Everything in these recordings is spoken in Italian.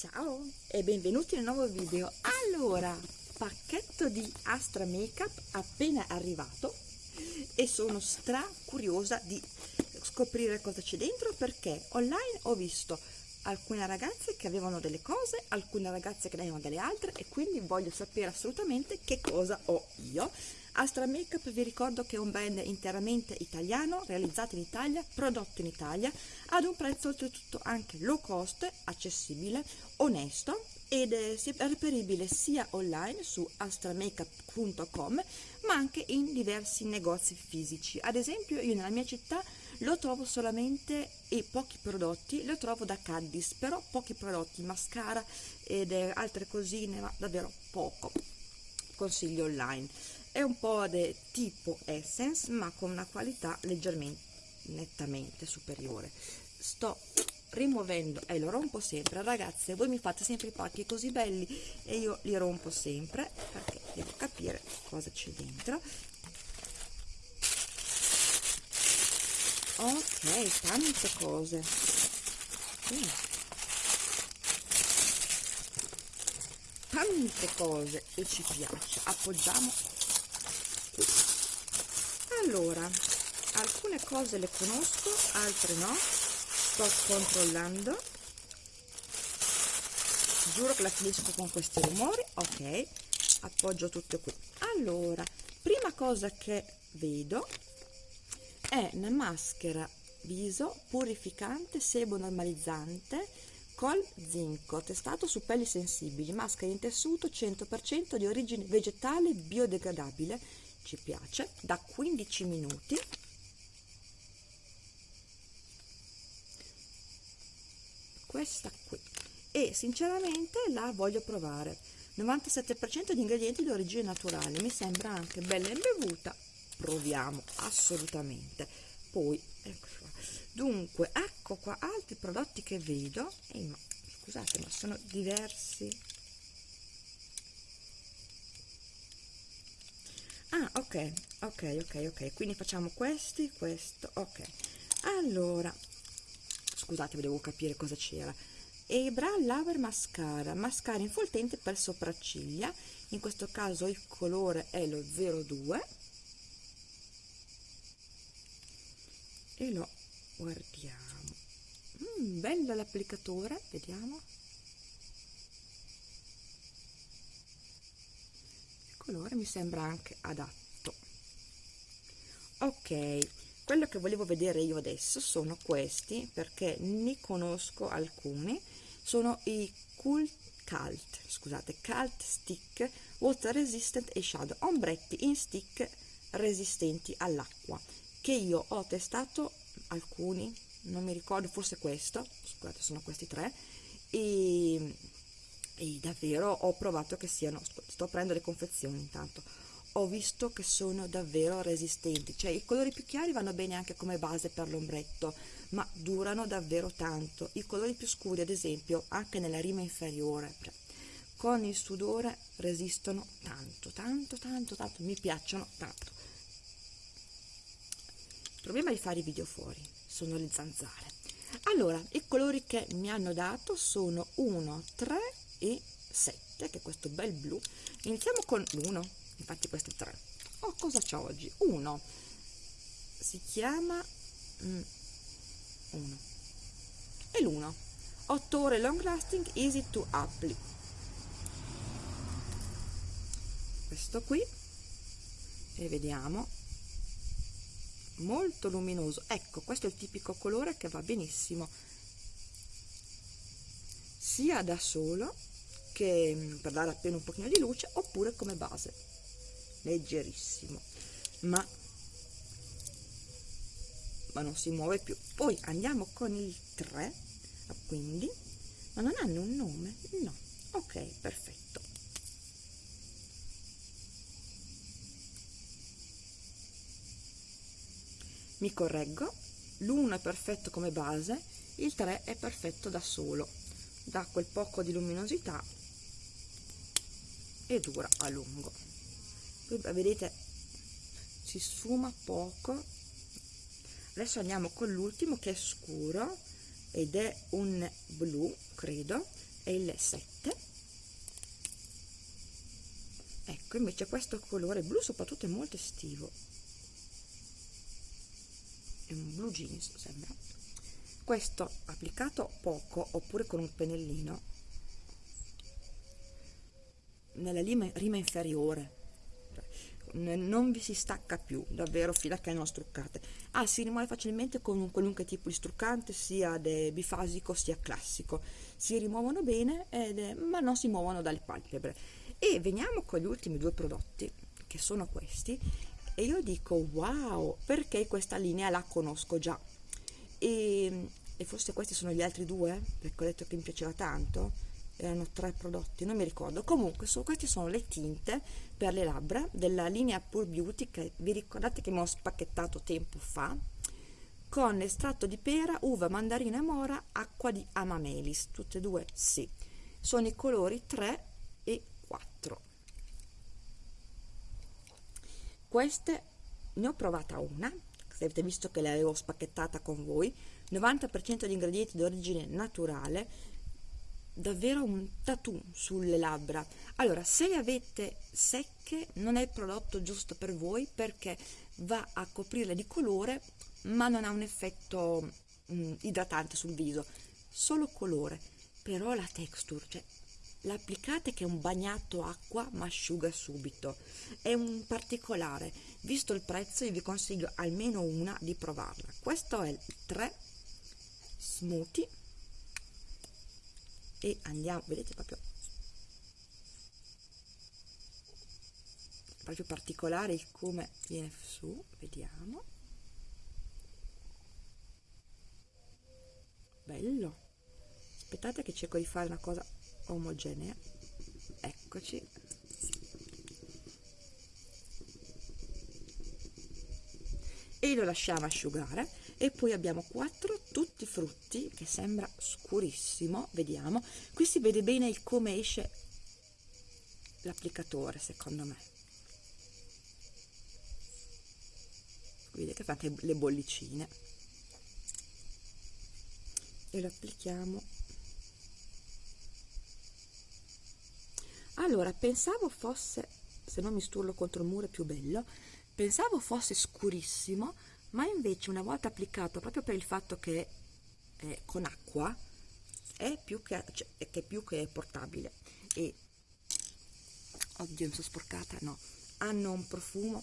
Ciao e benvenuti nel nuovo video. Allora, pacchetto di Astra Makeup appena arrivato e sono stra curiosa di scoprire cosa c'è dentro perché online ho visto alcune ragazze che avevano delle cose, alcune ragazze che ne avevano delle altre e quindi voglio sapere assolutamente che cosa ho io Astra Makeup vi ricordo che è un brand interamente italiano, realizzato in Italia, prodotto in Italia, ad un prezzo oltretutto anche low cost, accessibile, onesto ed è reperibile sia online su astramakeup.com ma anche in diversi negozi fisici. Ad esempio io nella mia città lo trovo solamente e pochi prodotti, lo trovo da Caddis, però pochi prodotti, mascara ed altre cosine, ma davvero poco. Consiglio online è un po' di tipo Essence ma con una qualità leggermente nettamente superiore. Sto rimuovendo e lo rompo sempre. Ragazze voi mi fate sempre i pacchi così belli e io li rompo sempre perché devo capire cosa c'è dentro. Ok tante cose. Mm. tante cose e ci piace. Appoggiamo allora alcune cose le conosco altre no. Sto controllando. Giuro che la finisco con questi rumori. Ok appoggio tutto qui. Allora prima cosa che vedo è una maschera viso purificante sebo normalizzante col zinco testato su pelli sensibili maschera in tessuto 100% di origine vegetale biodegradabile ci piace da 15 minuti. Questa qui. E sinceramente la voglio provare. 97% di ingredienti di origine naturale. Mi sembra anche bella imbevuta. Proviamo assolutamente. Poi ecco qua. dunque ecco qua altri prodotti che vedo. Ehi, ma, scusate ma sono diversi ah ok ok ok ok. Quindi facciamo questi questo ok. Allora scusate devo capire cosa c'era. Ebra Lover Mascara. Mascara infoltente per sopracciglia. In questo caso il colore è lo 02 e lo guardiamo. Mm, bella l'applicatore vediamo colore mi sembra anche adatto. Ok quello che volevo vedere io adesso sono questi perché ne conosco alcuni. Sono i Cool Cult scusate Cult Stick Water Resistant e Shadow. Ombretti in stick resistenti all'acqua che io ho testato alcuni non mi ricordo forse questo scusate sono questi tre e e davvero ho provato che siano, sto prendendo le confezioni intanto, ho visto che sono davvero resistenti, cioè i colori più chiari vanno bene anche come base per l'ombretto, ma durano davvero tanto, i colori più scuri ad esempio anche nella rima inferiore, cioè, con il sudore resistono tanto, tanto, tanto, tanto, mi piacciono tanto. Il problema di fare i video fuori sono le zanzare. Allora, i colori che mi hanno dato sono 1, 3 e 7 che è questo bel blu. Iniziamo con l'1 infatti questo è 3 oh cosa c'è oggi? 1 si chiama 1 mm, e l'1 8 ore long lasting easy to apply. Questo qui. E vediamo. Molto luminoso. Ecco questo è il tipico colore che va benissimo. Sia da solo che mm, per dare appena un pochino di luce oppure come base. Leggerissimo. Ma ma non si muove più. Poi andiamo con il 3 quindi ma non hanno un nome? No. Ok perfetto. Mi correggo. L'1 è perfetto come base il 3 è perfetto da solo. Dà quel poco di luminosità e dura a lungo. Vedete si sfuma poco. Adesso andiamo con l'ultimo che è scuro ed è un blu credo è il 7 ecco invece questo colore blu soprattutto è molto estivo. È un blu jeans sembra. Questo applicato poco oppure con un pennellino nella rima, rima inferiore. Non vi si stacca più davvero fino a che non struccate. Ah si rimuove facilmente con un qualunque tipo di struccante sia bifasico sia classico. Si rimuovono bene è, ma non si muovono dalle palpebre. E veniamo con gli ultimi due prodotti che sono questi e io dico wow perché questa linea la conosco già? E, e forse questi sono gli altri due perché ho detto che mi piaceva tanto erano tre prodotti, non mi ricordo. Comunque, so, queste sono le tinte per le labbra della linea Pure Beauty che vi ricordate che mi ho spacchettato tempo fa con estratto di pera, uva, mandarina e mora, acqua di amamelis, tutte e due sì. Sono i colori 3 e 4. Queste ne ho provata una, se avete visto che le avevo spacchettata con voi, 90% di ingredienti di origine naturale, davvero un tattoo sulle labbra. Allora se le avete secche non è il prodotto giusto per voi perché va a coprirle di colore ma non ha un effetto mh, idratante sul viso solo colore. Però la texture cioè l'applicate che è un bagnato acqua ma asciuga subito. È un particolare. Visto il prezzo io vi consiglio almeno una di provarla. Questo è il 3 smoothie e andiamo vedete proprio proprio particolare il come viene su vediamo. Bello. Aspettate che cerco di fare una cosa omogenea. Eccoci. E lo lasciamo asciugare e poi abbiamo quattro tutti frutti che sembra scurissimo vediamo. Qui si vede bene il come esce l'applicatore secondo me. Vedete che fate le bollicine. E lo applichiamo. Allora pensavo fosse se non mi sturlo contro il muro è più bello pensavo fosse scurissimo ma invece una volta applicato proprio per il fatto che è con acqua è più che, cioè, è più che portabile. E oddio mi sono sporcata no. Hanno un profumo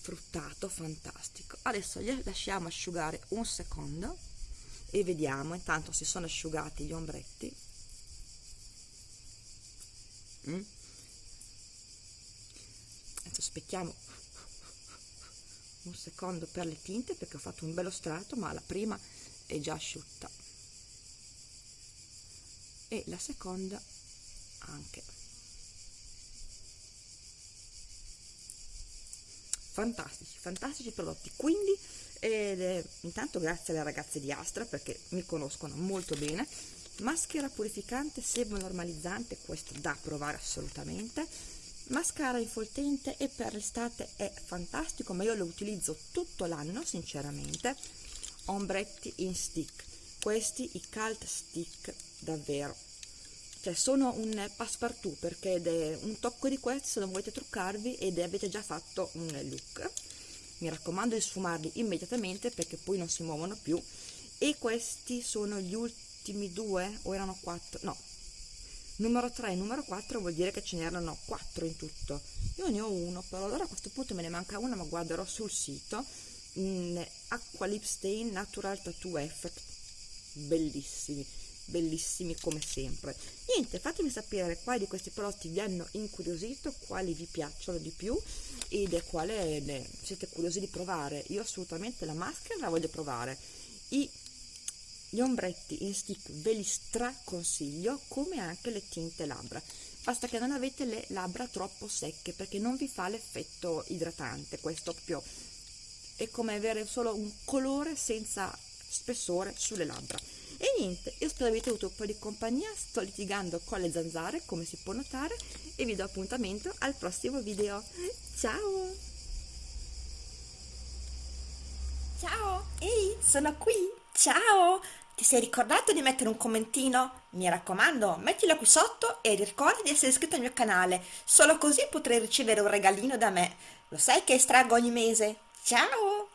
fruttato fantastico. Adesso li lasciamo asciugare un secondo e vediamo. Intanto si sono asciugati gli ombretti. Mm. adesso specchiamo un secondo per le tinte perché ho fatto un bello strato ma la prima è già asciutta. E la seconda anche. Fantastici fantastici prodotti. Quindi eh, intanto grazie alle ragazze di Astra perché mi conoscono molto bene. Maschera purificante sebo normalizzante questo da provare assolutamente mascara infoltente e per l'estate è fantastico ma io lo utilizzo tutto l'anno sinceramente. Ombretti in stick. Questi i cult stick davvero. Cioè sono un passepartout perché è un tocco di questi se non volete truccarvi ed avete già fatto un look. Mi raccomando di sfumarli immediatamente perché poi non si muovono più. E questi sono gli ultimi due o erano quattro no numero 3 e numero 4 vuol dire che ce n'erano 4 in tutto. Io ne ho uno però allora a questo punto me ne manca una ma guarderò sul sito. Mm, acqua lip stain natural tattoo effect. Bellissimi bellissimi come sempre. Niente fatemi sapere quali di questi prodotti vi hanno incuriosito quali vi piacciono di più ed quale siete curiosi di provare. Io assolutamente la maschera la voglio provare. I gli ombretti in stick ve li straconsiglio come anche le tinte labbra. Basta che non avete le labbra troppo secche perché non vi fa l'effetto idratante questo proprio. È come avere solo un colore senza spessore sulle labbra. E niente io spero avete avuto un po' di compagnia. Sto litigando con le zanzare come si può notare e vi do appuntamento al prossimo video. Ciao! Ciao! Ehi sono qui! Ciao Ti sei ricordato di mettere un commentino? Mi raccomando, mettilo qui sotto e ricorda di essere iscritto al mio canale, solo così potrai ricevere un regalino da me. Lo sai che estraggo ogni mese? Ciao!